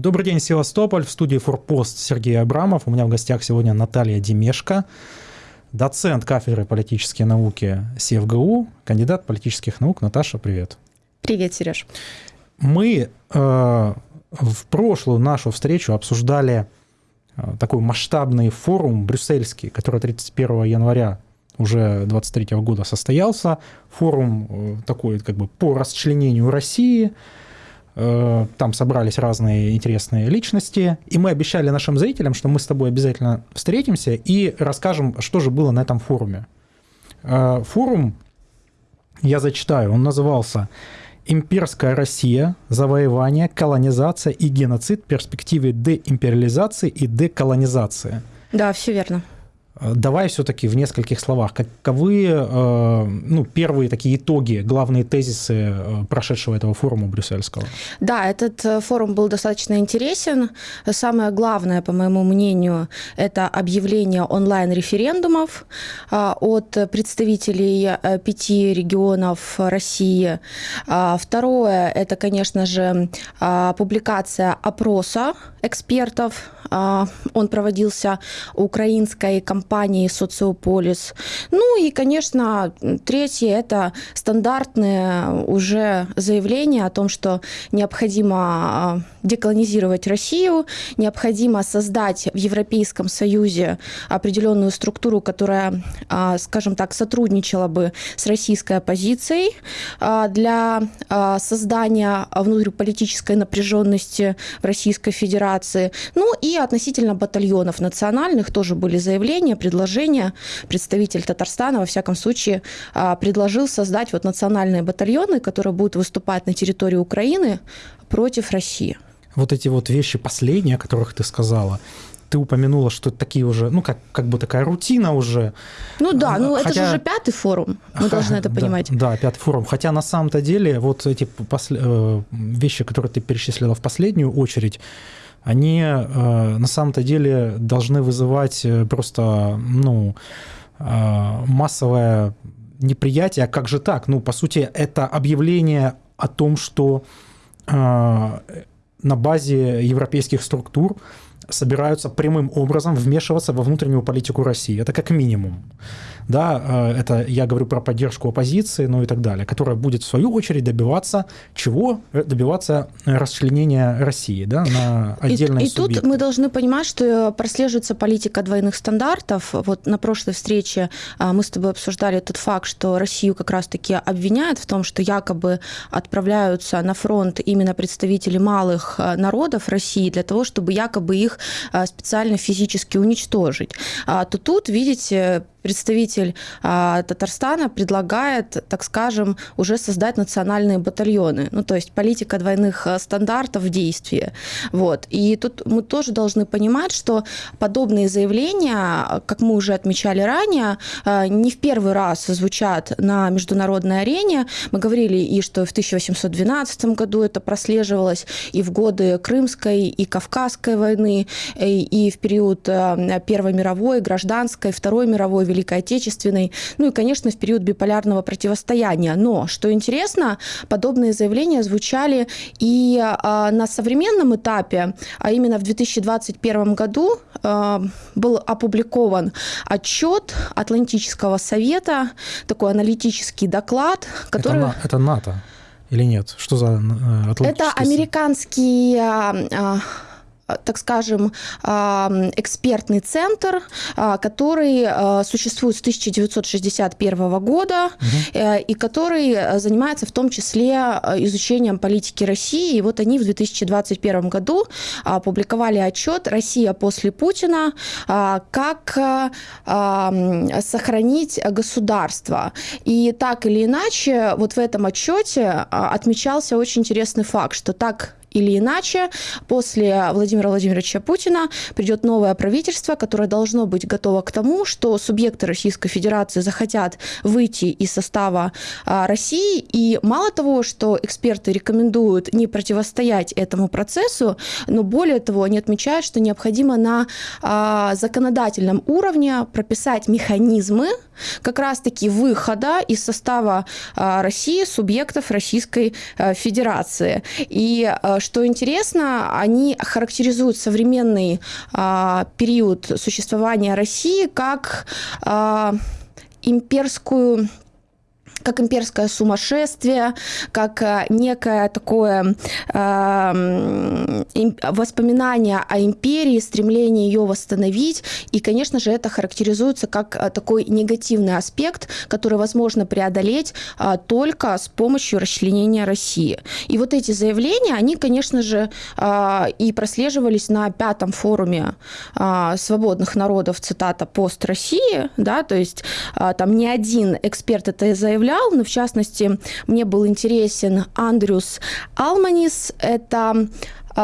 Добрый день, Севастополь. В студии «Форпост» Сергей Абрамов. У меня в гостях сегодня Наталья Демешко, доцент кафедры политические науки СевГУ, кандидат политических наук. Наташа, привет. Привет, Сереж. Мы э, в прошлую нашу встречу обсуждали э, такой масштабный форум брюссельский, который 31 января уже 23 года состоялся. Форум э, такой как бы по расчленению России – там собрались разные интересные личности, и мы обещали нашим зрителям, что мы с тобой обязательно встретимся и расскажем, что же было на этом форуме. Э, форум, я зачитаю, он назывался «Имперская Россия. Завоевание, колонизация и геноцид. Перспективы деимпериализации и деколонизации». Да, все верно. Э, давай все-таки в нескольких словах, каковы э, ну, первые такие итоги, главные тезисы э, прошедшего этого форума брюссельского? Да, этот форум был достаточно интересен. Самое главное, по моему мнению, это объявление онлайн-референдумов от представителей пяти регионов России. Второе, это, конечно же, публикация опроса экспертов. Он проводился украинской компанией компании «Социополис». Ну и, конечно, третье – это стандартное уже заявление о том, что необходимо а, деколонизировать Россию, необходимо создать в Европейском Союзе определенную структуру, которая, а, скажем так, сотрудничала бы с российской оппозицией а, для создания внутриполитической напряженности в Российской Федерации. Ну и относительно батальонов национальных тоже были заявления, предложение. Представитель Татарстана, во всяком случае, а, предложил создать вот национальные батальоны, которые будут выступать на территории Украины против России. Вот эти вот вещи последние, о которых ты сказала, ты упомянула, что такие уже, ну, как, как бы такая рутина уже. Ну да, ну Хотя... это же уже пятый форум, мы должны это понимать. Да, да, пятый форум. Хотя на самом-то деле вот эти посл... Э, вещи, которые ты перечислила в последнюю очередь, они э, на самом-то деле должны вызывать э, просто, ну, э, массовое неприятие. А как же так? Ну, по сути, это объявление о том, что на базе европейских структур собираются прямым образом вмешиваться во внутреннюю политику России. Это как минимум да, э, это я говорю про поддержку оппозиции, ну и так далее, которая будет в свою очередь добиваться чего? Э, добиваться расчленения России, да, на отдельные И, и тут мы должны понимать, что прослеживается политика двойных стандартов. Вот на прошлой встрече мы с тобой обсуждали тот факт, что Россию как раз-таки обвиняют в том, что якобы отправляются на фронт именно представители малых э, народов России для того, чтобы якобы их специально физически уничтожить. А, то тут, видите, представитель а, Татарстана предлагает, так скажем, уже создать национальные батальоны. Ну, то есть политика двойных а, стандартов в действии. Вот. И тут мы тоже должны понимать, что подобные заявления, как мы уже отмечали ранее, а, не в первый раз звучат на международной арене. Мы говорили и что в 1812 году это прослеживалось, и в годы Крымской и Кавказской войны, и, и в период а, Первой мировой, гражданской, Второй мировой, Великой Отечественной, ну и, конечно, в период биполярного противостояния. Но, что интересно, подобные заявления звучали и а, на современном этапе, а именно в 2021 году а, был опубликован отчет Атлантического совета, такой аналитический доклад, который... Это, это НАТО или нет? Что за э, Атлантический Это американский... А, а, так скажем, экспертный центр, а, который а, существует с 1961 года угу. и который занимается в том числе изучением политики России. И вот они в 2021 году опубликовали отчет «Россия после Путина. Как сохранить государство». И так или иначе, вот в этом отчете отмечался очень интересный факт, что так или иначе, после Владимира Владимировича Путина придет новое правительство, которое должно быть готово к тому, что субъекты Российской Федерации захотят выйти из состава а, России. И мало того, что эксперты рекомендуют не противостоять этому процессу, но более того, они отмечают, что необходимо на а, законодательном уровне прописать механизмы, как раз-таки выхода из состава России субъектов Российской Федерации. И что интересно, они характеризуют современный период существования России как имперскую как имперское сумасшествие, как э, некое такое э, воспоминание о империи, стремление ее восстановить. И, конечно же, это характеризуется как э, такой негативный аспект, который возможно преодолеть э, только с помощью расчленения России. И вот эти заявления, они, конечно же, э, и прослеживались на пятом форуме э, свободных народов, цитата, пост России, да, то есть э, там ни один эксперт это заявлял, материал, но в частности мне был интересен Андрюс Алманис. Это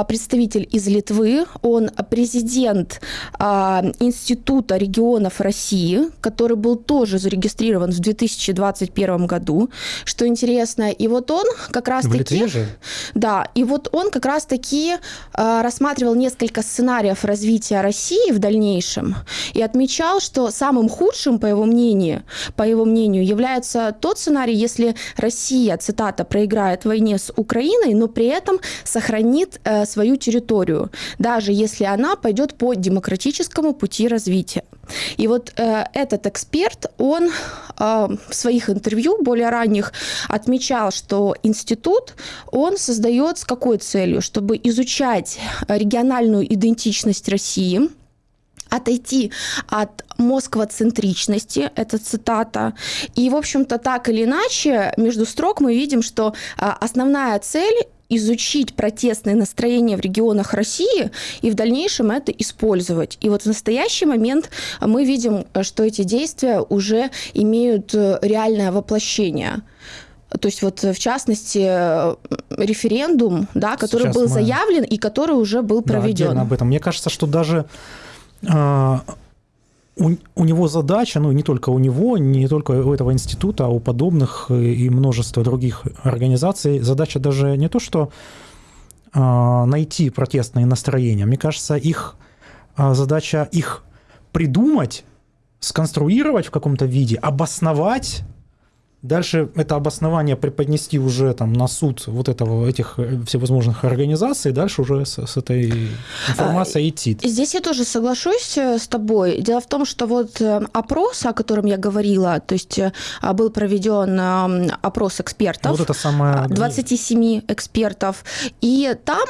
представитель из Литвы, он президент а, Института регионов России, который был тоже зарегистрирован в 2021 году, что интересно. И вот он как раз таки... Литве же? Да, и вот он как раз таки а, рассматривал несколько сценариев развития России в дальнейшем и отмечал, что самым худшим, по его мнению, по его мнению, является тот сценарий, если Россия, цитата, проиграет в войне с Украиной, но при этом сохранит э, свою территорию, даже если она пойдет по демократическому пути развития. И вот э, этот эксперт, он э, в своих интервью более ранних отмечал, что институт, он создает с какой целью? Чтобы изучать региональную идентичность России, отойти от москвоцентричности, это цитата. И, в общем-то, так или иначе, между строк мы видим, что а, основная цель изучить протестные настроения в регионах России и в дальнейшем это использовать. И вот в настоящий момент мы видим, что эти действия уже имеют э, реальное воплощение. То есть вот в частности референдум, да, который Сейчас был мы... заявлен и который уже был проведен. Да, об этом. Мне кажется, что даже а, у, у него задача, ну не только у него, не только у этого института, а у подобных и множества других организаций, задача даже не то, что э, найти протестные настроения. Мне кажется, их э, задача их придумать, сконструировать в каком-то виде, обосновать Дальше это обоснование преподнести уже там на суд вот этого, этих э, всевозможных организаций, дальше уже с, с этой информацией а, идти. Здесь я тоже соглашусь э, с тобой. Дело в том, что вот э, опрос, о котором я говорила, то есть был проведен опрос экспертов. Вот это самое... 27 экспертов. И там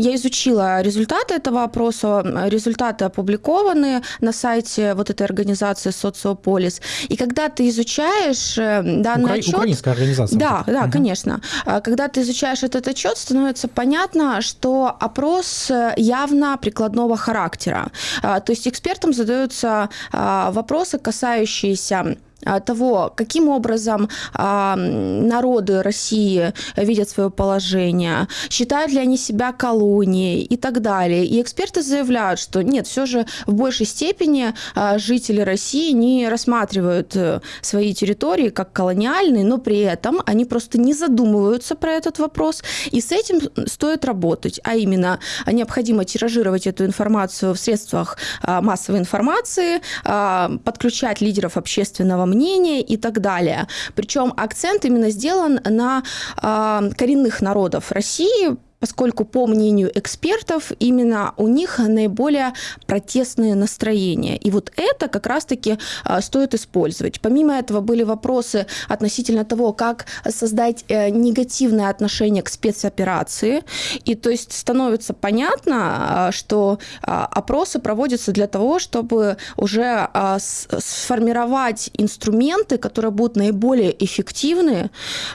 я изучила результаты этого опроса. Результаты опубликованы на сайте вот этой организации Социополис. И когда ты изучаешь данный Укра... отчет... Украинская организация. Да, да, угу. конечно. А, когда ты изучаешь этот отчет, становится понятно, что опрос э, явно прикладного характера. А, то есть экспертам задаются а, вопросы, касающиеся того, каким образом а, народы России видят свое положение, считают ли они себя колонией и так далее. И эксперты заявляют, что нет, все же в большей степени а, жители России не рассматривают э, свои территории как колониальные, но при этом они просто не задумываются про этот вопрос, и с этим стоит работать, а именно необходимо тиражировать эту информацию в средствах массовой информации, подключать лидеров общественного мнения и так далее. Причем акцент именно сделан на э, коренных народов России, поскольку, по мнению экспертов, именно у них наиболее протестные настроения. И вот это как раз-таки а, стоит использовать. Помимо этого были вопросы относительно того, как создать э, негативное отношение к спецоперации. И то есть становится понятно, а, что а, опросы проводятся для того, чтобы уже сформировать инструменты, которые будут наиболее эффективны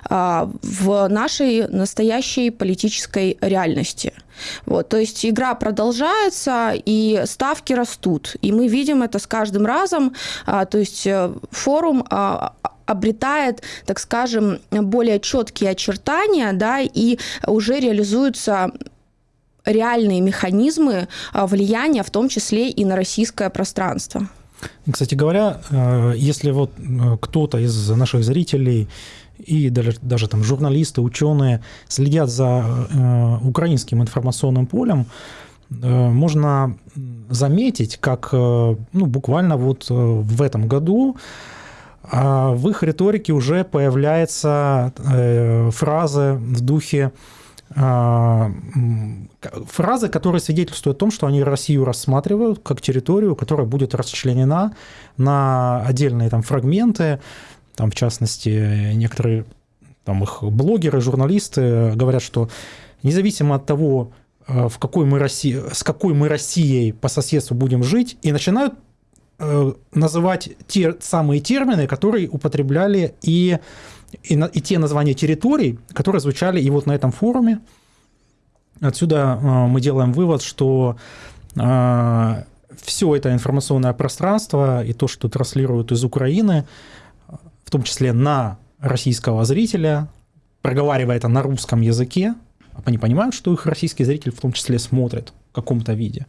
в нашей настоящей политической реальности. Вот, то есть игра продолжается, и ставки растут. И мы видим это с каждым разом. А, то есть э, форум а, обретает, так скажем, более четкие очертания, да, и уже реализуются реальные механизмы а, влияния, в том числе и на российское пространство. Кстати говоря, э, если вот э, кто-то из наших зрителей и даже, даже там журналисты, ученые следят за э, украинским информационным полем, э, можно заметить, как э, ну, буквально вот э, в этом году а в их риторике уже появляется э, фраза в духе э, фразы, которые свидетельствуют о том, что они Россию рассматривают как территорию, которая будет расчленена на отдельные там фрагменты, там в частности некоторые там их блогеры, журналисты говорят, что независимо от того, э, в какой мы России, с какой мы Россией по соседству будем жить, и начинают Э, называть те самые термины, которые употребляли и, и, и те названия территорий, которые звучали и вот на этом форуме. Отсюда э, мы делаем вывод, что э, все это информационное пространство и то, что транслируют из Украины, в том числе на российского зрителя, проговаривая это на русском языке, они понимают, что их российский зритель в том числе смотрит в каком-то виде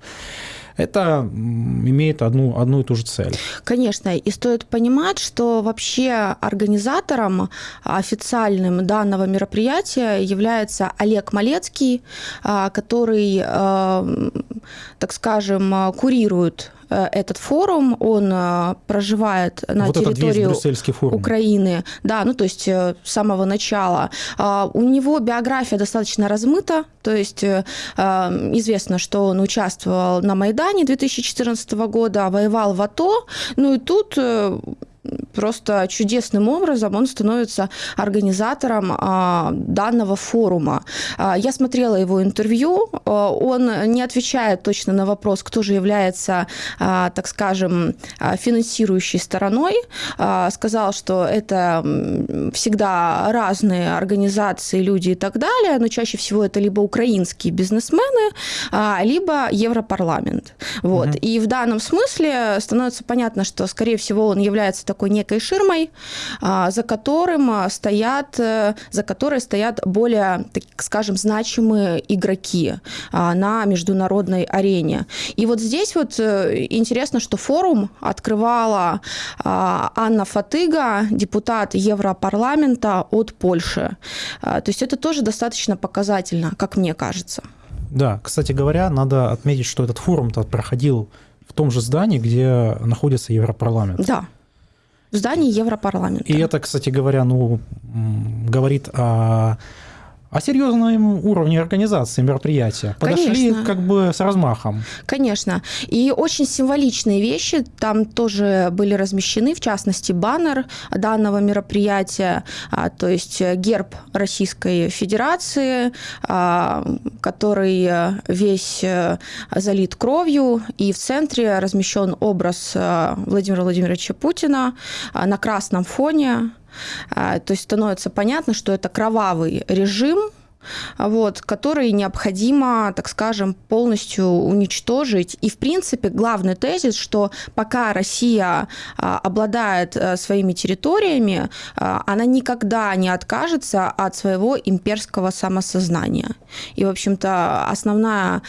это имеет одну, одну и ту же цель. Конечно, и стоит понимать, что вообще организатором официальным данного мероприятия является Олег Малецкий, а, который, а, так скажем, курирует этот форум, он э, проживает на вот территории Украины, да, ну то есть э, с самого начала. А, у него биография достаточно размыта, то есть известно, что он участвовал на Майдане 2014 года, воевал в АТО, ну и тут просто чудесным образом он становится организатором а, данного форума. А, я смотрела его интервью, а, он не отвечает точно на вопрос, кто же является, так скажем, финансирующей стороной. Сказал, что это всегда разные организации, люди и так далее, но чаще всего это либо украинские бизнесмены, либо Европарламент. Вот. Угу. И в данном смысле становится понятно, что, скорее всего, он является такой некой ширмой, а, за которым а, стоят, э, за которой стоят более, так скажем, значимые игроки а, на международной арене. И вот здесь вот э, интересно, что форум открывала Анна Фатыга, депутат Европарламента от Польши. То есть это тоже достаточно показательно, как мне кажется. Да, кстати говоря, надо отметить, что этот форум-то проходил в том же здании, где находится Европарламент. Да в здании Европарламента. И это, кстати говоря, ну, говорит о о серьезном уровне организации мероприятия. Подошли Конечно. как бы с размахом. Конечно. И очень символичные вещи там тоже были размещены, в частности, баннер данного мероприятия, а, то есть герб Российской Федерации, а, который весь э, залит кровью, и в центре размещен образ э, Владимира Владимировича Путина а, на красном фоне. То есть становится понятно, что это кровавый режим, вот, который необходимо, так скажем, полностью уничтожить. И, в принципе, главный тезис, что пока Россия а, обладает а, своими территориями, а, она никогда не откажется от своего имперского самосознания. И, в общем-то, основная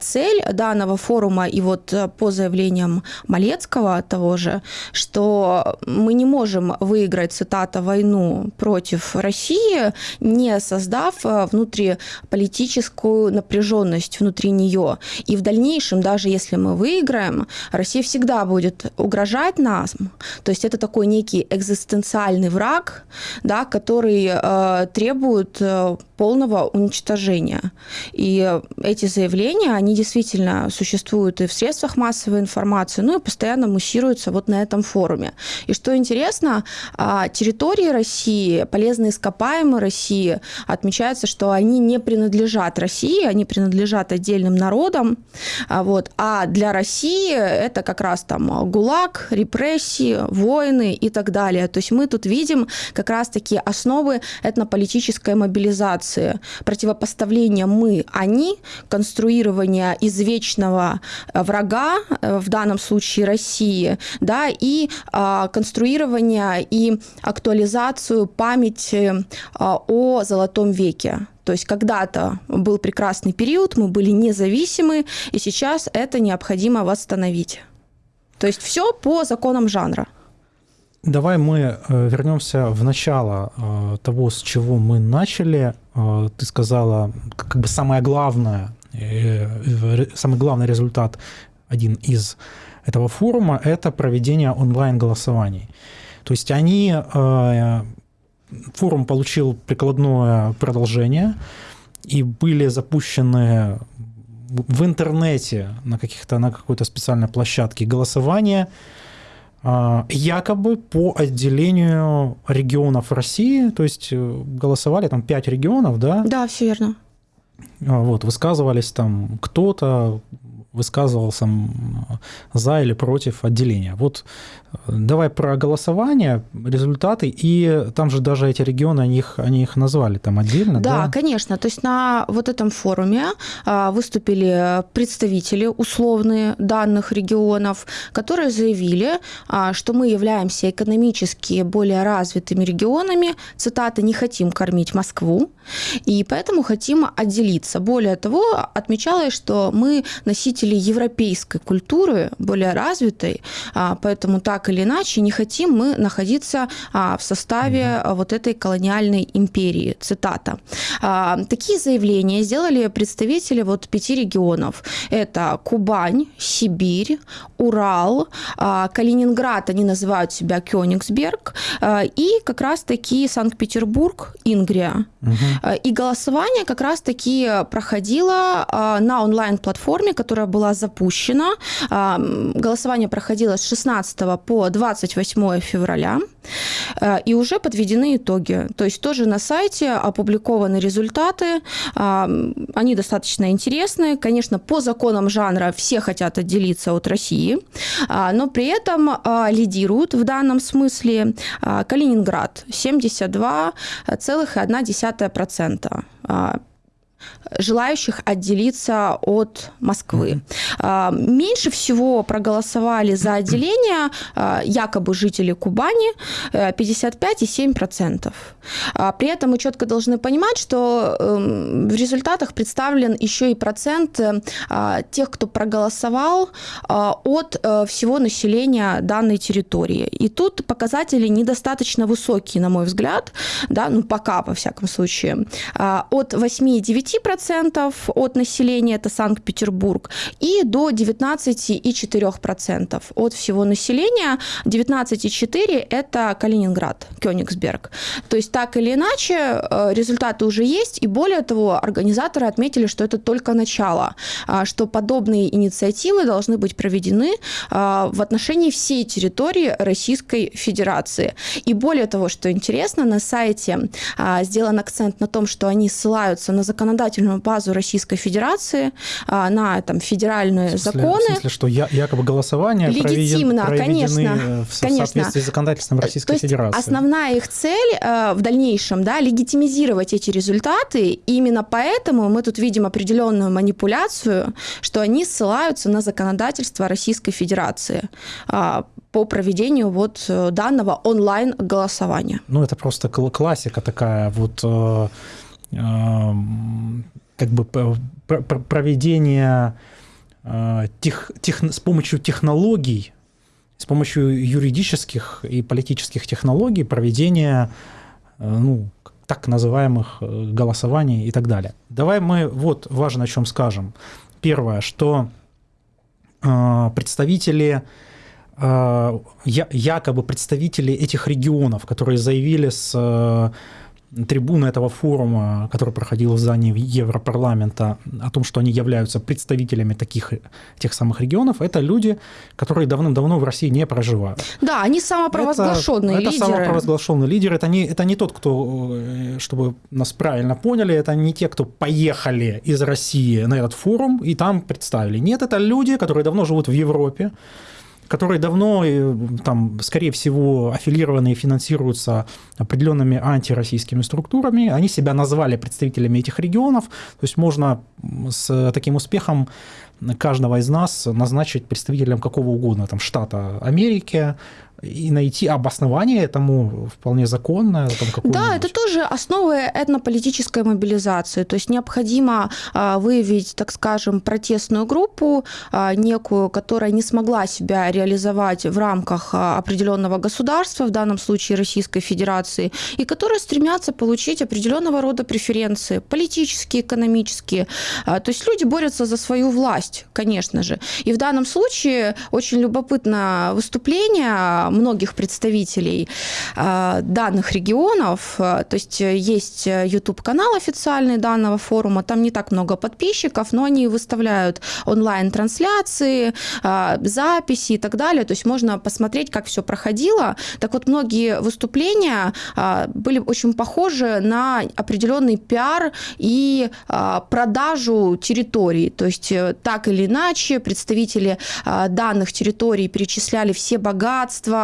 цель данного форума, и вот по заявлениям Малецкого того же, что мы не можем выиграть, цитата, войну против России, не создав внутриполитическую напряженность внутри нее. И в дальнейшем, даже если мы выиграем, Россия всегда будет угрожать нас. То есть это такой некий экзистенциальный враг, да, который э, требует э, полного уничтожения. И эти заявления, они действительно существуют и в средствах массовой информации, ну и постоянно муссируются вот на этом форуме. И что интересно, а, территории России, полезные ископаемые России, отмечается, что они не принадлежат России, они принадлежат отдельным народам, а, вот, а для России это как раз там ГУЛАГ, репрессии, войны и так далее. То есть мы тут видим как раз-таки основы этнополитической мобилизации противопоставления мы-они, конструирования извечного э, врага, э, в данном случае России, да, и а, конструирование и актуализацию памяти а, о Золотом веке. То есть когда-то был прекрасный период, мы были независимы, и сейчас это необходимо восстановить. То есть все по законам жанра. Давай мы э, вернемся в начало э, того, с чего мы начали. Э, ты сказала, как бы самое главное, самый главный результат, один из этого форума, это проведение онлайн-голосований. То есть они, форум получил прикладное продолжение, и были запущены в интернете на каких-то на какой-то специальной площадке голосования а, якобы по отделению регионов России, то есть э, голосовали там пять регионов, да? Да, все верно. А, вот, высказывались там кто-то, высказывался за или против отделения. Вот давай про голосование, результаты, и там же даже эти регионы, они их, они их назвали там отдельно. Да, да, конечно. То есть на вот этом форуме а, выступили представители условные данных регионов, которые заявили, а, что мы являемся экономически более развитыми регионами, цитата, не хотим кормить Москву, и поэтому хотим отделиться. Более того, отмечалось, что мы носители европейской культуры, более развитой, а, поэтому так или иначе не хотим мы находиться а, в составе вот этой колониальной империи. Цитата. А, такие заявления сделали представители вот пяти регионов. Это Кубань, Сибирь, Урал, Калининград, они называют себя Кёнигсберг, и как раз-таки Санкт-Петербург, Ингрия. Угу. И голосование как раз-таки проходило на онлайн-платформе, которая была запущена. Голосование проходило с 16 по 28 февраля. И уже подведены итоги. То есть тоже на сайте опубликованы результаты. Они достаточно интересные. Конечно, по законам жанра все хотят отделиться от России, но при этом лидируют в данном смысле Калининград 72,1% а, желающих отделиться от Москвы. Mm-hmm. Меньше всего проголосовали за отделение а, якобы жители Кубани 55,7%. При этом мы четко должны понимать, что эм, в результатах представлен еще и процент э, тех, кто проголосовал от э, всего населения данной территории. И тут показатели недостаточно высокие, на мой взгляд, да, ну пока, во всяком случае. От 8,9% 5% от населения, это Санкт-Петербург, и до 19,4% от всего населения. 19,4% это Калининград, Кёнигсберг. То есть так или иначе э, результаты уже есть, и более того, организаторы отметили, что это только начало, а, что подобные инициативы должны быть проведены а, в отношении всей территории Российской Федерации. И более того, что интересно, на сайте а, сделан акцент на том, что они ссылаются на законодательную законодательную базу Российской Федерации, а, на там, федеральные в смысле, законы. В смысле, что я, якобы голосование Легитимно, конечно, в конечно. соответствии с законодательством Российской То есть Федерации. Основная их цель э, в дальнейшем да, легитимизировать эти результаты. И именно поэтому мы тут видим определенную манипуляцию, что они ссылаются на законодательство Российской Федерации а, по проведению вот э, данного онлайн-голосования. Ну, это просто классика такая вот э, как бы проведение э, тех, тех, с помощью технологий, с помощью юридических и политических технологий проведения э, ну, так называемых э, голосований и так далее. Давай мы вот важно о чем скажем. Первое, что представители якобы представители этих регионов, которые заявили с трибуны этого форума, который проходил в здании Европарламента, о том, что они являются представителями таких тех самых регионов, это люди, которые давным-давно в России не проживают. Да, они самопровозглашенные это, лидеры. Это самопровозглашенный лидер, это не, это не тот, кто, э, чтобы нас правильно поняли, это не те, кто поехали из России на этот форум и там представили. Нет, это люди, которые давно живут в Европе, которые давно, э, там, скорее всего, аффилированы и финансируются определенными антироссийскими структурами. Они себя назвали представителями этих регионов. То есть можно с таким успехом каждого из нас назначить представителем какого угодно, там, штата Америки, и найти обоснование этому вполне законное. Там, да, это тоже основы этнополитической мобилизации. То есть необходимо а, выявить, так скажем, протестную группу а, некую, которая не смогла себя реализовать в рамках а, определенного государства, в данном случае Российской Федерации, и которые стремятся получить определенного рода преференции, политические, экономические. То есть люди борются за свою власть, конечно же. И в данном случае очень любопытно выступление многих представителей данных регионов. То есть есть YouTube-канал официальный данного форума, там не так много подписчиков, но они выставляют онлайн-трансляции, записи и так далее. То есть можно посмотреть, как все проходило. Так вот, многие выступления были очень похожи на определенный пиар и продажу территорий. То есть э, так или иначе представители данных территорий перечисляли все богатства,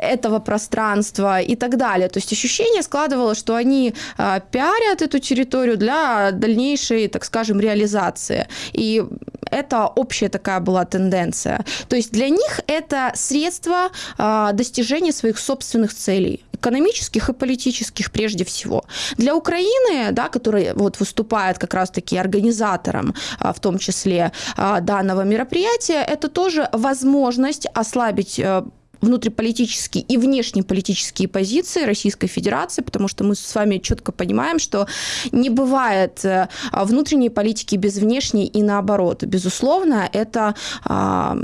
этого пространства и так далее. То есть ощущение складывалось, что они а, пиарят эту территорию для дальнейшей, так скажем, реализации. И это общая такая была тенденция. То есть для них это средство а, достижения своих собственных целей экономических и политических прежде всего. Для Украины, да, которая вот выступает как раз-таки организатором, а, в том числе данного мероприятия, это тоже возможность ослабить э, внутриполитические и внешнеполитические позиции Российской Федерации, потому что мы с вами четко понимаем, что не бывает э, внутренней политики без внешней и наоборот. Безусловно, это а,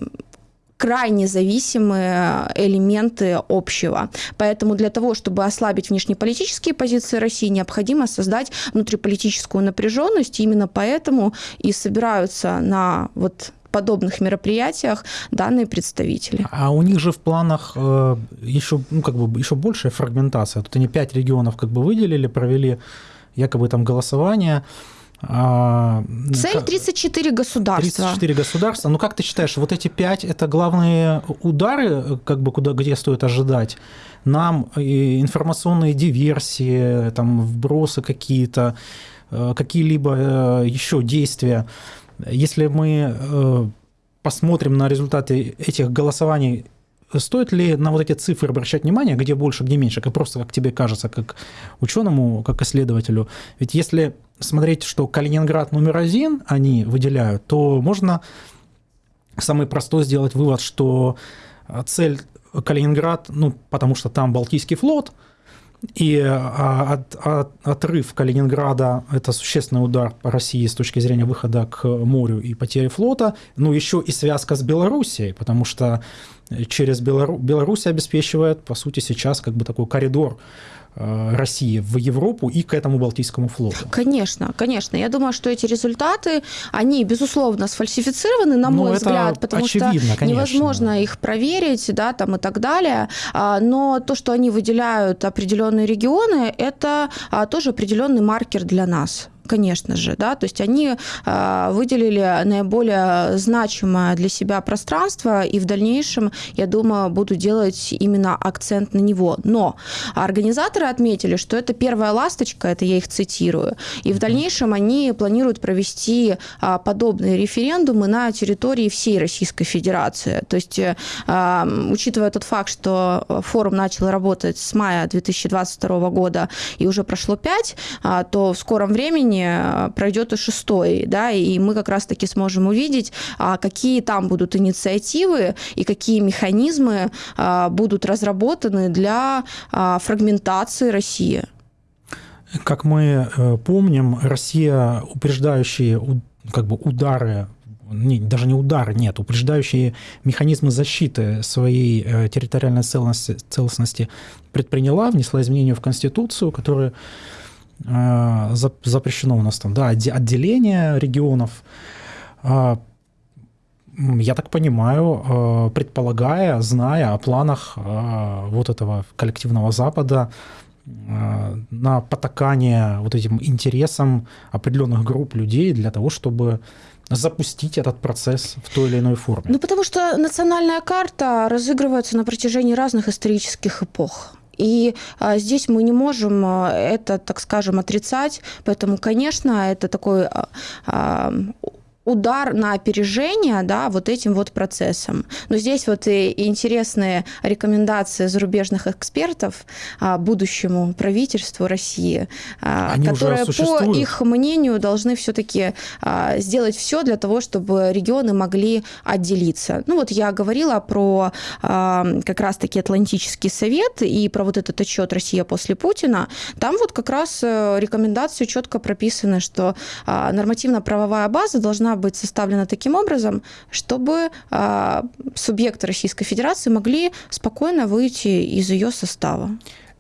крайне зависимые элементы общего. Поэтому для того, чтобы ослабить внешнеполитические позиции России, необходимо создать внутриполитическую напряженность. Именно поэтому и собираются на вот подобных мероприятиях данные представители. А у них же в планах э, еще, ну, как бы еще большая фрагментация. Тут они пять регионов как бы выделили, провели якобы там голосование. А, Цель 34 государства. 34 государства. Ну как ты считаешь, вот эти пять это главные удары, как бы куда, где стоит ожидать? Нам информационные диверсии, там вбросы какие-то, э, какие-либо э, еще действия. Если мы э, посмотрим на результаты этих голосований, стоит ли на вот эти цифры обращать внимание, где больше, где меньше, как просто как тебе кажется, как ученому, как исследователю? Ведь если смотреть, что Калининград номер один они выделяют, то можно самый простой сделать вывод, что цель Калининград, ну, потому что там Балтийский флот – и а, от, от, отрыв Калининграда – это существенный удар по России с точки зрения выхода к морю и потери флота. Ну, еще и связка с Белоруссией, потому что через Белору... Беларусь обеспечивает, по сути, сейчас как бы такой коридор Э, России в Европу и к этому Балтийскому флоту. Конечно, конечно. Я думаю, что эти результаты, они, безусловно, сфальсифицированы, на ну, мой взгляд, потому что конечно. невозможно их проверить, да, там и так далее. А, но то, что они выделяют определенные регионы, это а, тоже определенный маркер для нас конечно же, да, то есть они а, выделили наиболее значимое для себя пространство, и в дальнейшем, я думаю, будут делать именно акцент на него. Но организаторы отметили, что это первая ласточка, это я их цитирую, и в дальнейшем они планируют провести а, подобные референдумы на территории всей Российской Федерации. То есть, а, учитывая тот факт, что форум начал работать с мая 2022 года и уже прошло 5, то в скором времени времени пройдет и шестой, да, и мы как раз-таки сможем увидеть, а, какие там будут инициативы и какие механизмы а, будут разработаны для а, фрагментации России. Как мы э, помним, Россия упреждающие как бы удары не, даже не удары, нет, упреждающие механизмы защиты своей э, территориальной целостности, целостности предприняла, внесла изменения в Конституцию, которые Э, запрещено у нас там, да, отделение регионов. А, я так понимаю, э, предполагая, зная о планах вот этого коллективного Запада на потакание вот этим интересам определенных групп людей для того, чтобы запустить этот процесс в той или иной форме? Ну, потому что национальная карта разыгрывается на протяжении разных исторических эпох. И а, здесь мы не можем а, это, так скажем, отрицать. Поэтому, конечно, это такой а, удар на опережение да, вот этим вот процессом. Но здесь вот и интересные рекомендации зарубежных экспертов а, будущему правительству России, а, Они которые, по их мнению, должны все-таки а, сделать все для того, чтобы регионы могли отделиться. Ну вот я говорила про как раз-таки Атлантический совет и про вот этот отчет «Россия после Путина». Там вот как раз э, рекомендации четко прописаны, что нормативно-правовая база должна должна быть составлена таким образом, чтобы а, субъекты Российской Федерации могли спокойно выйти из ее состава.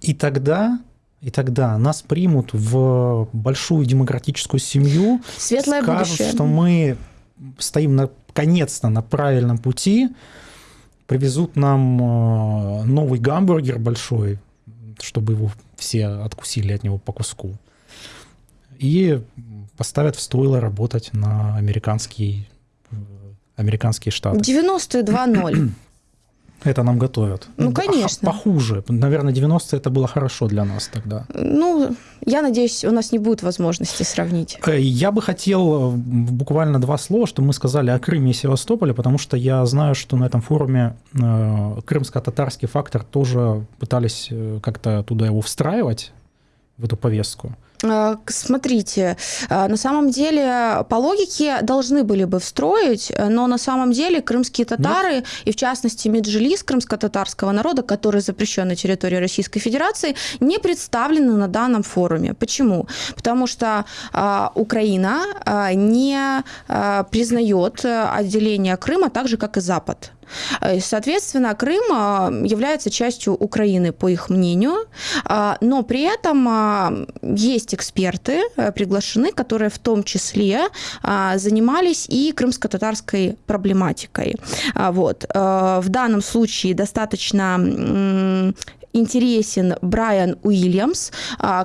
И тогда и тогда нас примут в большую демократическую семью, Светлое скажут, будущее. что мы стоим наконец-то на правильном пути, привезут нам э, новый гамбургер большой, чтобы его все откусили от него по куску, и поставят в стойло работать на американский, э, американские штаты. 92-0. Это нам готовят. Ну, конечно. Похуже. Наверное, 90 это было хорошо для нас тогда. Ну, я надеюсь, у нас не будет возможности сравнить. Э, Я бы хотел э, буквально два слова, что мы сказали о Крыме и Севастополе, потому что я знаю, что на этом форуме крымско-татарский фактор тоже пытались как-то туда его встраивать, в эту повестку. К- Смотрите, а, на самом деле по логике должны были бы встроить, э, но на самом деле крымские татары, и в частности Меджлис крымско-татарского народа, который запрещен на территории Российской Федерации, не представлены на данном форуме. Почему? Потому что а, Украина а, не а, признает э, отделение Крыма так же, как и Запад. Э, Соответственно, Крым а, является частью Украины, по их мнению, а, но при этом есть эксперты э, приглашены, которые в том числе занимались и крымско-татарской проблематикой. Вот. Э, В данном случае достаточно интересен Брайан Уильямс,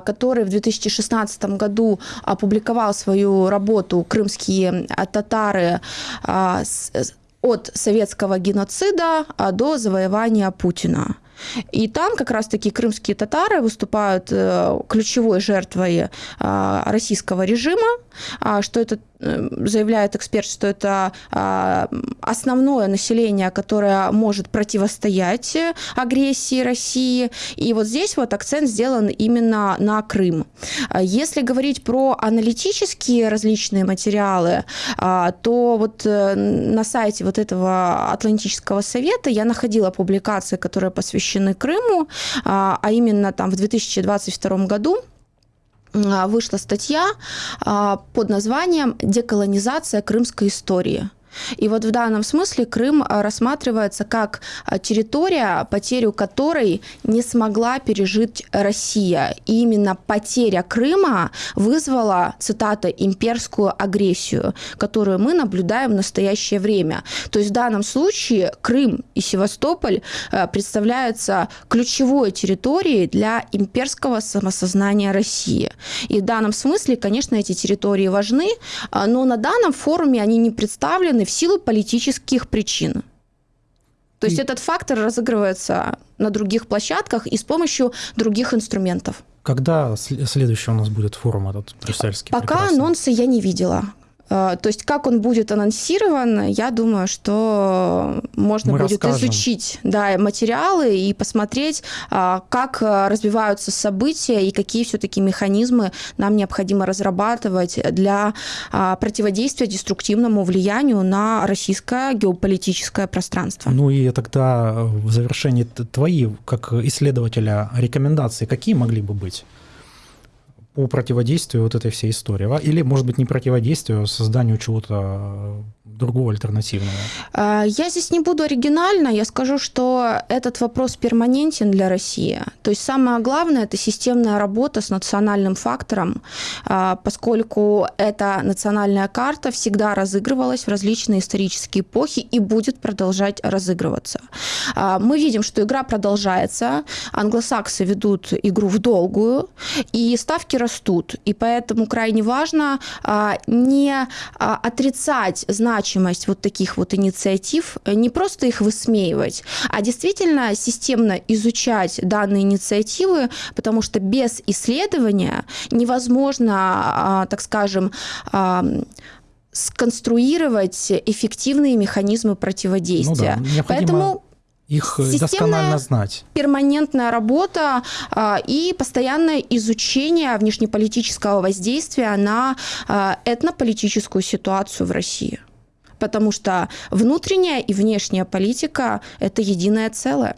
который в 2016 году опубликовал свою работу «Крымские татары от советского геноцида а, до завоевания Путина. И там как раз-таки крымские татары выступают э, ключевой жертвой а, российского режима, а, что это э, заявляет эксперт, что это а, основное население, которое может противостоять э, агрессии России. И вот здесь вот акцент сделан именно на Крым. А Если говорить про аналитические различные материалы, а, то вот э, на сайте вот этого Атлантического совета я находила публикации, которые посвящены Крыму, а именно там в 2022 году вышла статья а, под названием «Деколонизация крымской истории». И вот в данном смысле Крым а, рассматривается как а, территория, потерю которой не смогла пережить Россия. И именно потеря Крыма вызвала, цитата, имперскую агрессию, которую мы наблюдаем в настоящее время. То есть в данном случае Крым и Севастополь э, представляются ключевой территорией для имперского самосознания России. И в данном смысле, конечно, эти территории важны, а, но на данном форуме они не представлены в силу политических причин. То есть И- этот фактор разыгрывается на других площадках и с помощью других инструментов. Когда сл- следующий у нас будет форум этот брюссельский? Пока прекрасный? анонса я не видела. Э, То есть как он будет анонсирован, я думаю, что можно Мы будет расскажем. изучить да, материалы и посмотреть, а, как а, развиваются события и какие все-таки механизмы нам необходимо разрабатывать для а, противодействия деструктивному влиянию на российское геополитическое пространство. Ну и тогда э, в завершении твои, как исследователя, рекомендации какие могли бы быть по противодействию вот этой всей истории? А? Или, может быть, не противодействию, а созданию чего-то э, другого альтернативного? А, Я здесь не буду оригинальна, я скажу, что этот вопрос перманентен для России. То есть самое главное – это системная работа с национальным фактором, а, поскольку эта национальная карта всегда разыгрывалась в различные исторические эпохи и будет продолжать разыгрываться. Мы видим, что игра продолжается, англосаксы ведут игру в долгую, и ставки растут. И поэтому крайне важно а, не а, отрицать значимость вот таких вот инициатив, не просто их высмеивать, а действительно системно изучать данные инициативы, потому что без исследования невозможно, а, так скажем, сконструировать эффективные механизмы противодействия. Ну да, необходимо- Поэтому Их э, Системная- досконально знать. перманентная работа а, и постоянное изучение внешнеполитического воздействия на а, этнополитическую ситуацию в России. Потому что внутренняя и внешняя политика – это единое целое.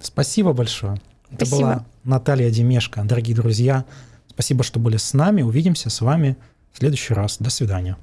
Спасибо большое. Это Спасибо. была Наталья Демешко. Дорогие друзья, спасибо, что были с нами. Увидимся с вами в следующий раз. До свидания.